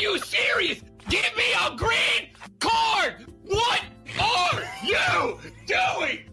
you serious? Give me a green card! What are you doing?